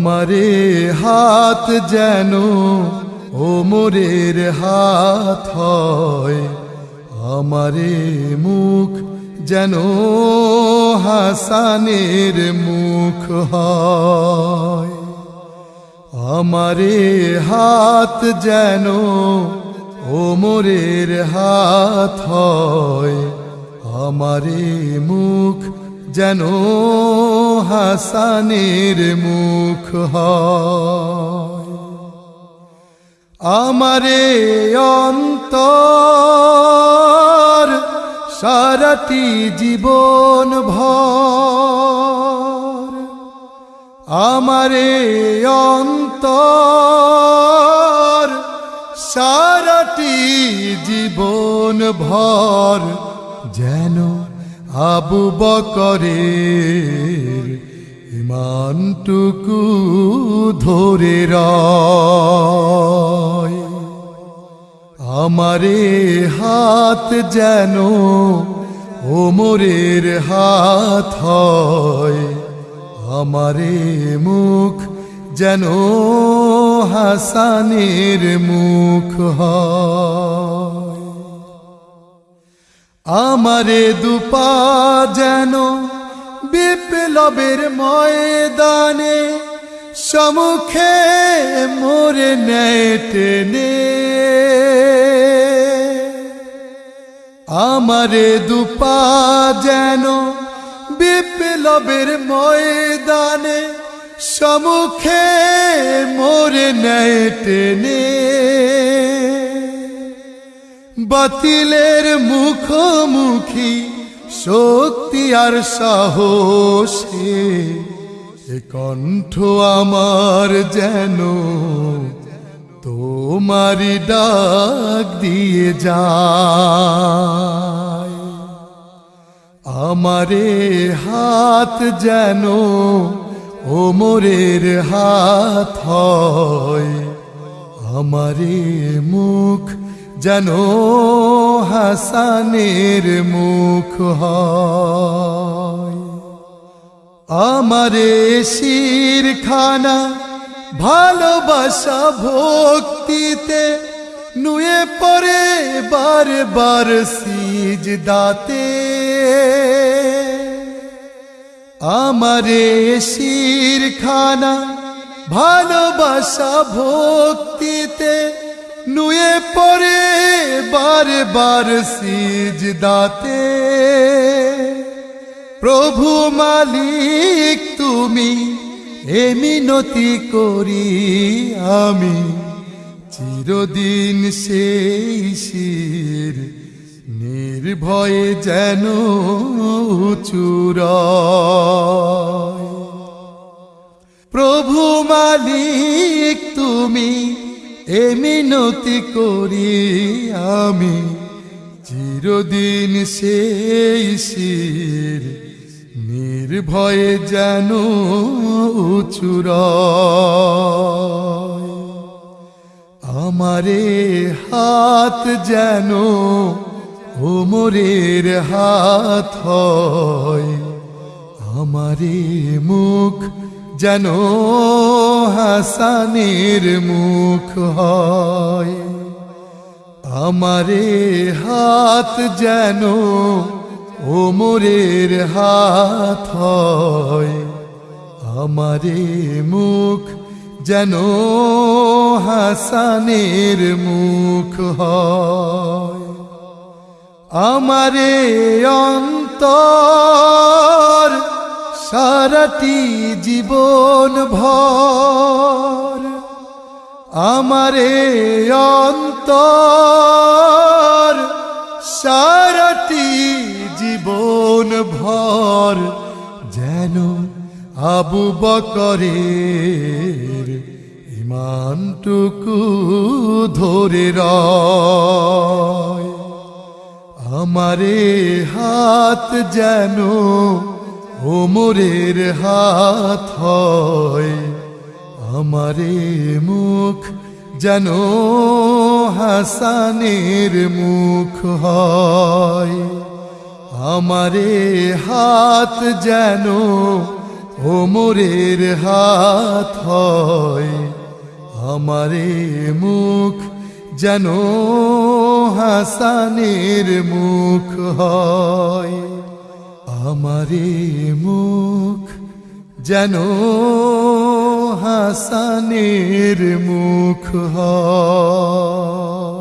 আমারে হাত যেন ওমরের হাত হয়। আমারে মুখ যেন হাসানের মুখ হয়। আমারে হাত যেন ওমরের হাত হয়। আমারে মুখ যেন হাসানের মুখ হয়। আমারে অন্তর জীবন ভর। আমারে অন্তর সারাটি জীবন ভর যেন আবু বকরের ইমানটুকু ধরে রয়। আমারে হাত যেন ওমরের হাত হয়, আমারে মুখ যেন হাসানের মুখ হয়। আমারে দুপা যেন বিপ্লবের ময়দানে, সমুখে মোরে নেয় টেনে। আমারে দুপা যেন বিপ্লবের ময়দানে, সমুখে মোরে নেয় টেনে। বাতিলের মুখোমুখি শক্তি আর সাহসে। এ কণ্ঠ আমার যেন তোমারি ডাক দিয়ে যায়। আমারে হাত যেন ওমরের হাত হয়, আমারে মুখ যেন হাসানের মুখ আমারে শিরখানা, ভালোবাসা ভক্তিতে নুয়ে পরে বার বার সিজ দাতে আমারে শিরখানা, ভালোবাসা ভক্তিতে নুয়ে পরে বার বার সিজ দাতে প্রভু মালিক তুমি, এ মিনতি করি আমি। চিরদিন সেই শির নির্ভয়ে যেন চুর প্রভু মালিক তুমি এ মিনতি করি আমি, চিরদিন সেই শির, নির্ভয়ে যেন চুর আমারে হাত যেন ওমরের হাত হয়, আমারে মুখ যেন হাসানের মুখ হয়। আমারে হাত যেন ওমরের হাত হয়। আমারে মুখ যেন হাসানের মুখ হয়। আমারে অন্তর সারাটি জীবন ভর আমারে অন্তর। সারাটি জীবন ভর যেন আবু বকরের ইমানটুকু ধরে রয়। আমারে হাত যেন ওমরের হাত হয়, আমারে মুখ যেন হাসানের মুখ হয়। আমারে হাত যেন ওমরের হাত হয়, আমারে মুখ যেন হাসানের মুখ হয়। আমারে মুখ যেন হাসানের মুখ হয়।